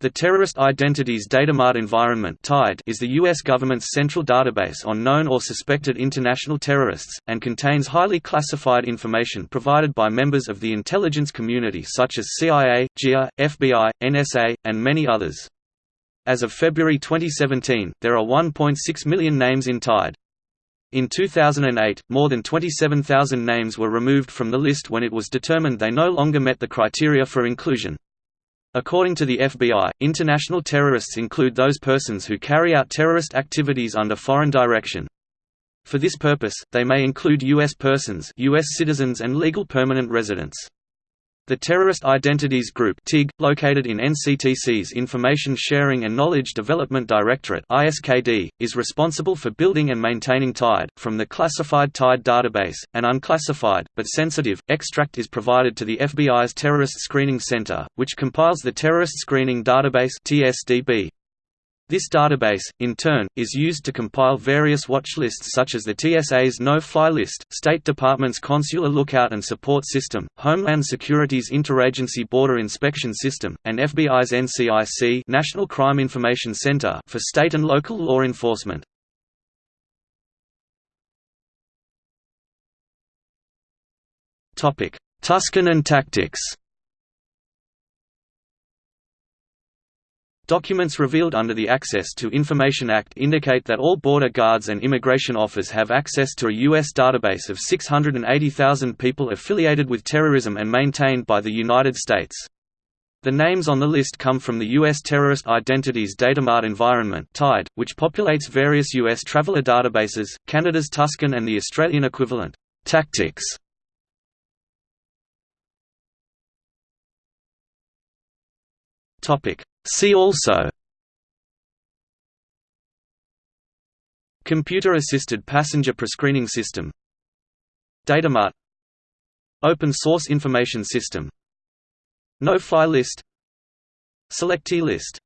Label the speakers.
Speaker 1: The Terrorist Identities Datamart Environment is the U.S. government's central database on known or suspected international terrorists, and contains highly classified information provided by members of the intelligence community such as CIA, DIA, FBI, NSA, and many others. As of February 2017, there are 1.6 million names in TIDE. In 2008, more than 27,000 names were removed from the list when it was determined they no longer met the criteria for inclusion. According to the FBI, international terrorists include those persons who carry out terrorist activities under foreign direction. For this purpose, they may include U.S. persons US citizens and legal permanent residents. The Terrorist Identities Group (TIG), located in NCTC's Information Sharing and Knowledge Development Directorate (ISKD), is responsible for building and maintaining TIDE. From the classified TIDE database, an unclassified but sensitive extract is provided to the FBI's Terrorist Screening Center, which compiles the Terrorist Screening Database (TSDB). This database, in turn, is used to compile various watch lists such as the TSA's No-Fly List, State Department's Consular Lookout and Support System, Homeland Security's Interagency Border Inspection System, and FBI's NCIC National Crime Information Center for state and local law enforcement. Tuscan and tactics Documents revealed under the Access to Information Act indicate that all border guards and immigration officers have access to a U.S. database of 680,000 people affiliated with terrorism and maintained by the United States. The names on the list come from the U.S. Terrorist Identities Datamart Environment TIDE, which populates various U.S. traveler databases, Canada's Tuscan and the Australian equivalent, Tactics. See also Computer-assisted passenger prescreening system Datamart Open source information system No-fly list Selectee list